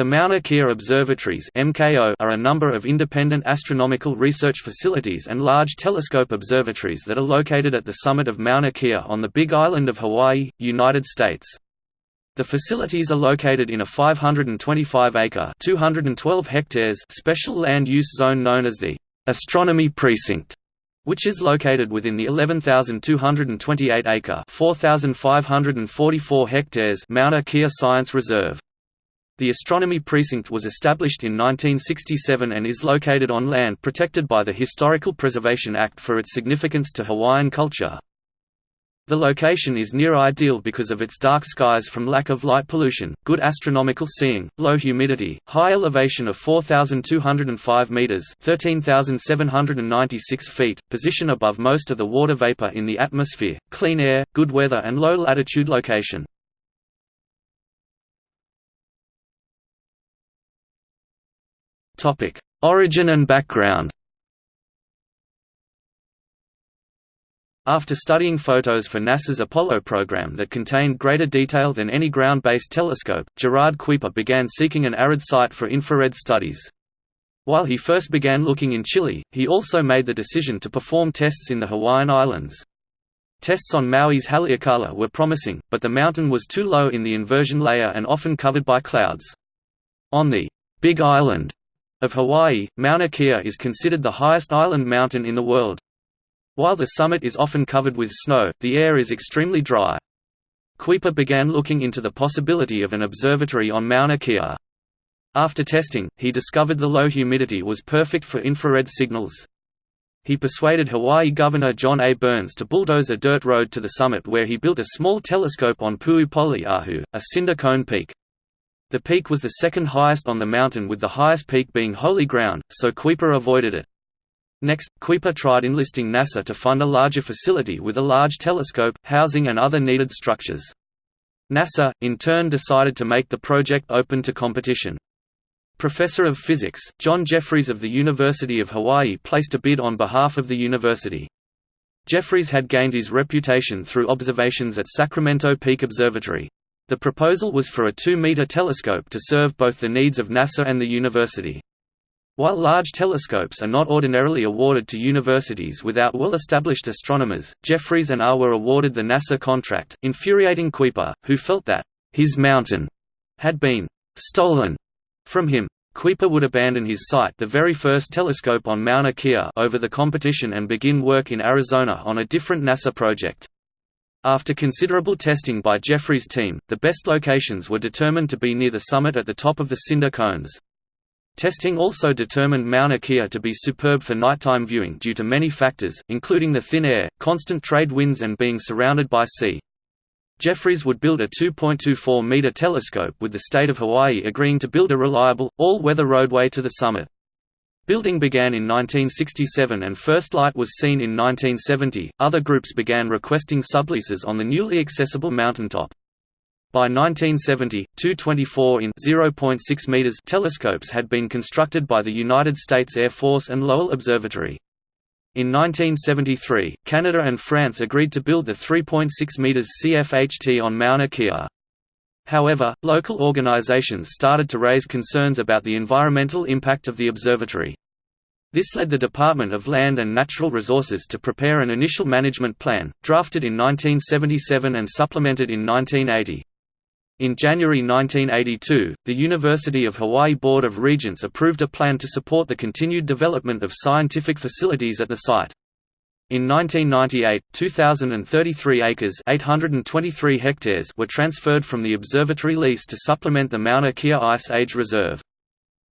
The Mauna Kea Observatories are a number of independent astronomical research facilities and large telescope observatories that are located at the summit of Mauna Kea on the Big Island of Hawaii, United States. The facilities are located in a 525-acre (212 hectares) special land use zone known as the Astronomy Precinct, which is located within the 11,228-acre (4,544 hectares) Mauna Kea Science Reserve. The Astronomy Precinct was established in 1967 and is located on land protected by the Historical Preservation Act for its significance to Hawaiian culture. The location is near ideal because of its dark skies from lack of light pollution, good astronomical seeing, low humidity, high elevation of 4,205 meters (13,796 feet), position above most of the water vapor in the atmosphere, clean air, good weather and low latitude location. Origin and background. After studying photos for NASA's Apollo program that contained greater detail than any ground-based telescope, Gerard Kuiper began seeking an arid site for infrared studies. While he first began looking in Chile, he also made the decision to perform tests in the Hawaiian Islands. Tests on Maui's Haleakala were promising, but the mountain was too low in the inversion layer and often covered by clouds. On the Big Island, of Hawaii, Mauna Kea is considered the highest island mountain in the world. While the summit is often covered with snow, the air is extremely dry. Kuiper began looking into the possibility of an observatory on Mauna Kea. After testing, he discovered the low humidity was perfect for infrared signals. He persuaded Hawaii Governor John A. Burns to bulldoze a dirt road to the summit where he built a small telescope on Pu'upoli'ahu, a cinder cone peak. The peak was the second highest on the mountain with the highest peak being holy ground, so Kuiper avoided it. Next, Kuiper tried enlisting NASA to fund a larger facility with a large telescope, housing and other needed structures. NASA, in turn decided to make the project open to competition. Professor of Physics, John Jefferies of the University of Hawaii placed a bid on behalf of the university. Jefferies had gained his reputation through observations at Sacramento Peak Observatory. The proposal was for a 2-meter telescope to serve both the needs of NASA and the university. While large telescopes are not ordinarily awarded to universities without well-established astronomers, Jefferies and R were awarded the NASA contract, infuriating Kuiper, who felt that his mountain had been stolen from him. Kuiper would abandon his site the very first telescope on Mauna Kea over the competition and begin work in Arizona on a different NASA project. After considerable testing by Jefferies' team, the best locations were determined to be near the summit at the top of the cinder cones. Testing also determined Mauna Kea to be superb for nighttime viewing due to many factors, including the thin air, constant trade winds and being surrounded by sea. Jefferies would build a 2.24-meter telescope with the state of Hawaii agreeing to build a reliable, all-weather roadway to the summit. Building began in 1967 and first light was seen in 1970. Other groups began requesting subleases on the newly accessible mountaintop. By 1970, two 24 in 0.6 meters telescopes had been constructed by the United States Air Force and Lowell Observatory. In 1973, Canada and France agreed to build the 3.6 meters CFHT on Mauna Kea. However, local organizations started to raise concerns about the environmental impact of the observatory. This led the Department of Land and Natural Resources to prepare an initial management plan, drafted in 1977 and supplemented in 1980. In January 1982, the University of Hawaii Board of Regents approved a plan to support the continued development of scientific facilities at the site. In 1998, 2,033 acres 823 hectares were transferred from the observatory lease to supplement the Mauna Kea Ice Age Reserve.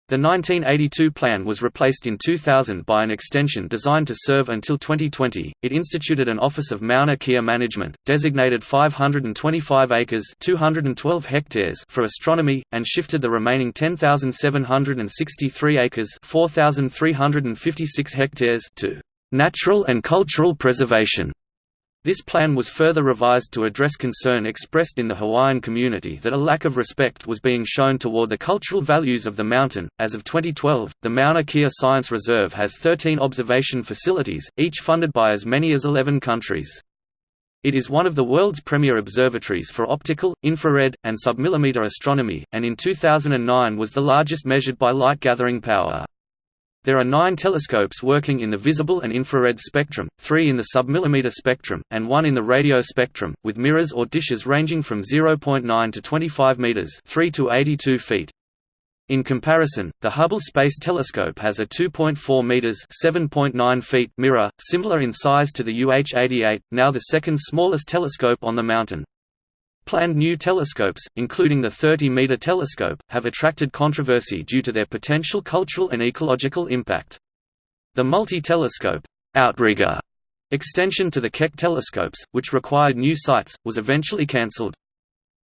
The 1982 plan was replaced in 2000 by an extension designed to serve until 2020. It instituted an Office of Mauna Kea Management, designated 525 acres (212 hectares) for astronomy, and shifted the remaining 10,763 acres (4,356 hectares) to natural and cultural preservation. This plan was further revised to address concern expressed in the Hawaiian community that a lack of respect was being shown toward the cultural values of the mountain. As of 2012, the Mauna Kea Science Reserve has 13 observation facilities, each funded by as many as 11 countries. It is one of the world's premier observatories for optical, infrared, and submillimeter astronomy, and in 2009 was the largest measured by light gathering power. There are nine telescopes working in the visible and infrared spectrum, three in the submillimeter spectrum, and one in the radio spectrum, with mirrors or dishes ranging from 0.9 to 25 meters 3 to 82 feet. In comparison, the Hubble Space Telescope has a 2.4 meters (7.9 feet) mirror, similar in size to the UH-88, now the second smallest telescope on the mountain. Planned new telescopes, including the 30-meter telescope, have attracted controversy due to their potential cultural and ecological impact. The multi-telescope outrigger extension to the Keck telescopes, which required new sites, was eventually cancelled.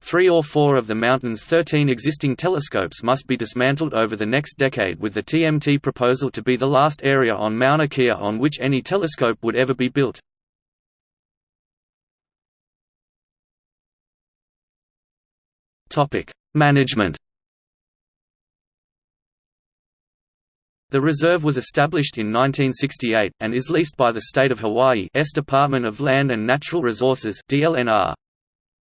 Three or four of the mountain's 13 existing telescopes must be dismantled over the next decade with the TMT proposal to be the last area on Mauna Kea on which any telescope would ever be built. Management The reserve was established in 1968, and is leased by the State of Hawaii's Department of Land and Natural Resources DLNR.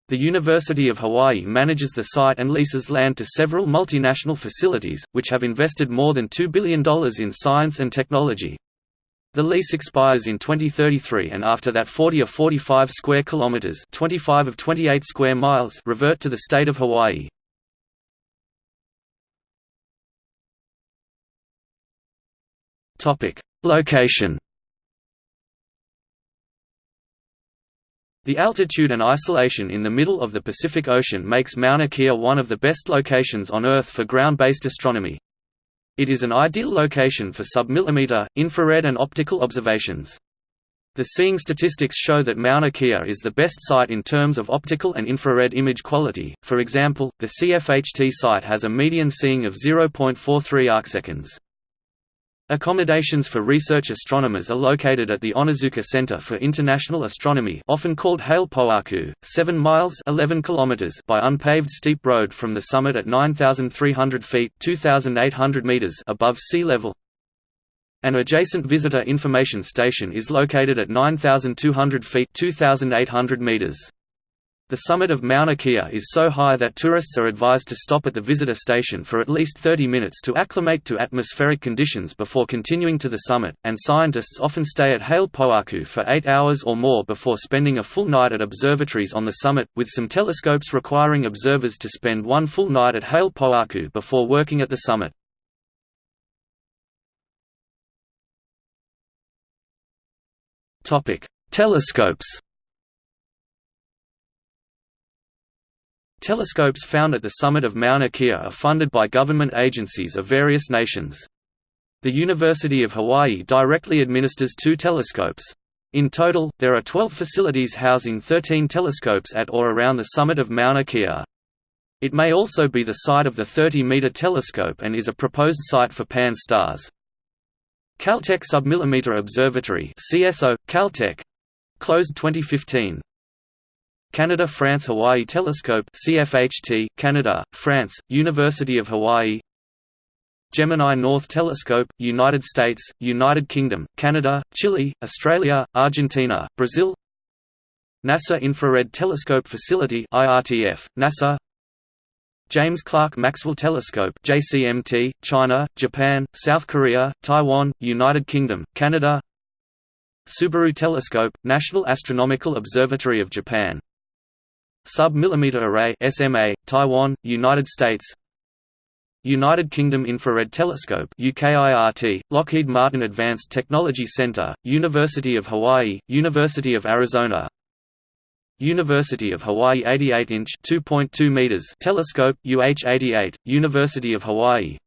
The University of Hawaii manages the site and leases land to several multinational facilities, which have invested more than $2 billion in science and technology. The lease expires in 2033 and after that 40 of 45 square kilometers, 25 of 28 square miles revert to the state of Hawaii. Topic: Location The altitude and isolation in the middle of the Pacific Ocean makes Mauna Kea one of the best locations on Earth for ground-based astronomy. It is an ideal location for submillimeter, infrared and optical observations. The seeing statistics show that Mauna Kea is the best site in terms of optical and infrared image quality, for example, the CFHT site has a median seeing of 0.43 arcseconds. Accommodations for research astronomers are located at the Onizuka Center for International Astronomy often called Hale Pohaku, 7 miles 11 kilometers by unpaved steep road from the summit at 9,300 feet 2,800 meters above sea level. An adjacent visitor information station is located at 9,200 feet 2,800 meters. The summit of Mauna Kea is so high that tourists are advised to stop at the visitor station for at least 30 minutes to acclimate to atmospheric conditions before continuing to the summit, and scientists often stay at Hale Pohaku for eight hours or more before spending a full night at observatories on the summit, with some telescopes requiring observers to spend one full night at Hale Pohaku before working at the summit. Telescopes Telescopes found at the summit of Mauna Kea are funded by government agencies of various nations. The University of Hawaii directly administers two telescopes. In total, there are 12 facilities housing 13 telescopes at or around the summit of Mauna Kea. It may also be the site of the 30-meter telescope and is a proposed site for Pan-STARRS. Caltech Submillimeter Observatory CSO, Caltech, closed 2015. Canada France Hawaii Telescope CFHT, Canada, France, University of Hawaii Gemini North Telescope, United States, United Kingdom, Canada, Chile, Australia, Argentina, Brazil NASA Infrared Telescope Facility IRTF, NASA James Clerk Maxwell Telescope JCMT, China, Japan, South Korea, Taiwan, United Kingdom, Canada Subaru Telescope, National Astronomical Observatory of Japan Sub-millimeter array SMA, Taiwan, United States United Kingdom Infrared Telescope UKIRT, Lockheed Martin Advanced Technology Center, University of Hawaii, University of Arizona University of Hawaii 88-inch (2.2 meters) telescope UH-88, University of Hawaii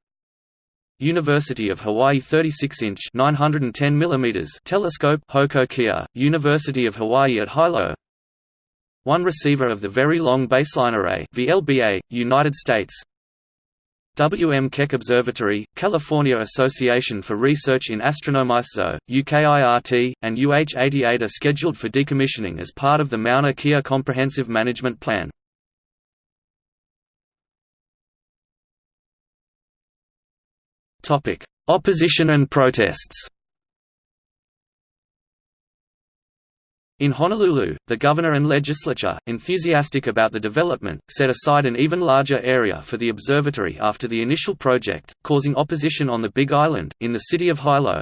University of Hawaii 36-inch (910 millimeters) telescope Hoku Kea, University of Hawaii at Hilo one receiver of the Very Long Baseline Array VLBA, United States W. M. Keck Observatory, California Association for Research in Astronomyzo, UKIRT, and UH-88 are scheduled for decommissioning as part of the Mauna Kea Comprehensive Management Plan. Opposition and protests In Honolulu, the governor and legislature, enthusiastic about the development, set aside an even larger area for the observatory after the initial project, causing opposition on the Big Island, in the city of Hilo.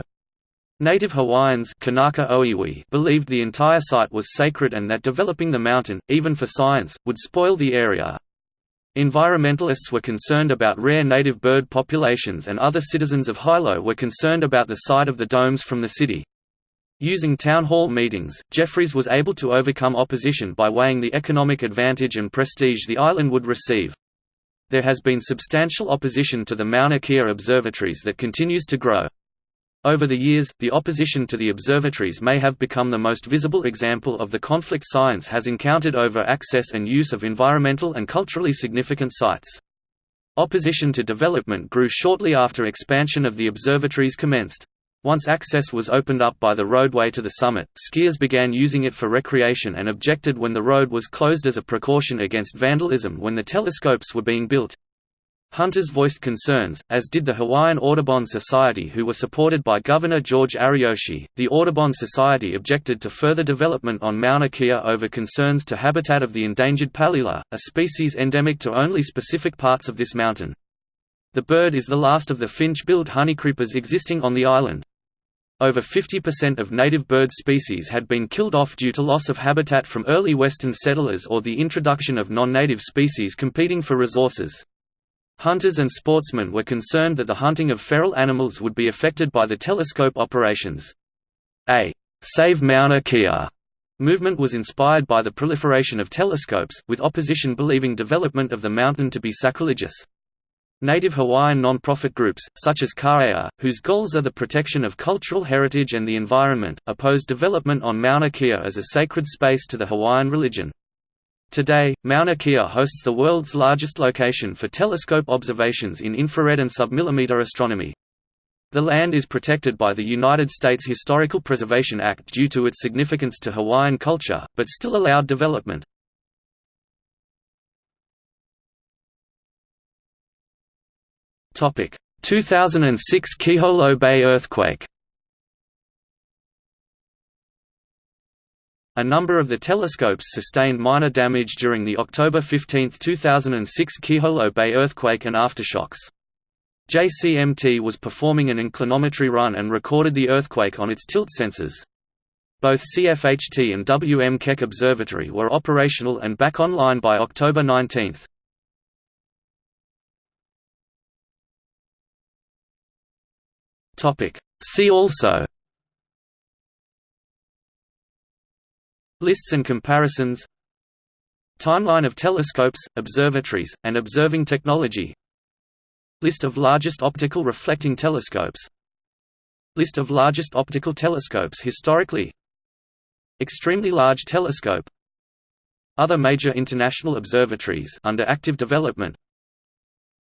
Native Hawaiians Kanaka Oiwi believed the entire site was sacred and that developing the mountain, even for science, would spoil the area. Environmentalists were concerned about rare native bird populations and other citizens of Hilo were concerned about the sight of the domes from the city. Using town hall meetings, Jefferies was able to overcome opposition by weighing the economic advantage and prestige the island would receive. There has been substantial opposition to the Mauna Kea observatories that continues to grow. Over the years, the opposition to the observatories may have become the most visible example of the conflict science has encountered over access and use of environmental and culturally significant sites. Opposition to development grew shortly after expansion of the observatories commenced. Once access was opened up by the roadway to the summit, skiers began using it for recreation and objected when the road was closed as a precaution against vandalism when the telescopes were being built. Hunters voiced concerns, as did the Hawaiian Audubon Society who were supported by Governor George Ariyoshi. The Audubon Society objected to further development on Mauna Kea over concerns to habitat of the endangered palila, a species endemic to only specific parts of this mountain. The bird is the last of the finch-billed honeycreepers existing on the island. Over 50% of native bird species had been killed off due to loss of habitat from early western settlers or the introduction of non-native species competing for resources. Hunters and sportsmen were concerned that the hunting of feral animals would be affected by the telescope operations. A «Save Mauna Kea» movement was inspired by the proliferation of telescopes, with opposition believing development of the mountain to be sacrilegious. Native Hawaiian non-profit groups, such as KAHEA, whose goals are the protection of cultural heritage and the environment, oppose development on Mauna Kea as a sacred space to the Hawaiian religion. Today, Mauna Kea hosts the world's largest location for telescope observations in infrared and submillimeter astronomy. The land is protected by the United States Historical Preservation Act due to its significance to Hawaiian culture, but still allowed development. 2006 Kiholo Bay earthquake. A number of the telescopes sustained minor damage during the October 15, 2006 Kiholo Bay earthquake and aftershocks. JCMT was performing an inclinometry run and recorded the earthquake on its tilt sensors. Both CFHT and WM Keck Observatory were operational and back online by October 19. See also. Lists and comparisons. Timeline of telescopes, observatories, and observing technology. List of largest optical reflecting telescopes. List of largest optical telescopes historically. Extremely large telescope. Other major international observatories under active development.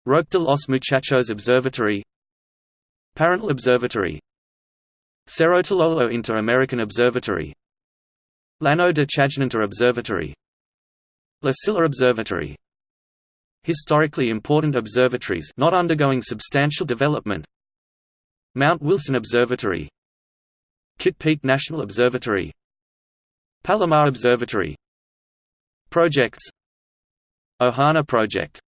Roque de los Muchachos Observatory Paranal Observatory. Cerro Tololo Inter-American Observatory. Llano de Chajnantor Observatory. La Silla Observatory. Historically important observatories not undergoing substantial development. Mount Wilson Observatory. Kitt Peak National Observatory. Palomar Observatory. Projects. Ohana Project